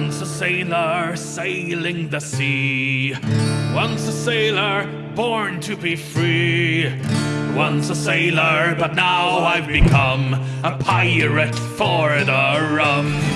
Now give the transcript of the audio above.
Once a sailor sailing the sea. Once a sailor born to be free. Once a sailor, but now I've become a pirate for the rum.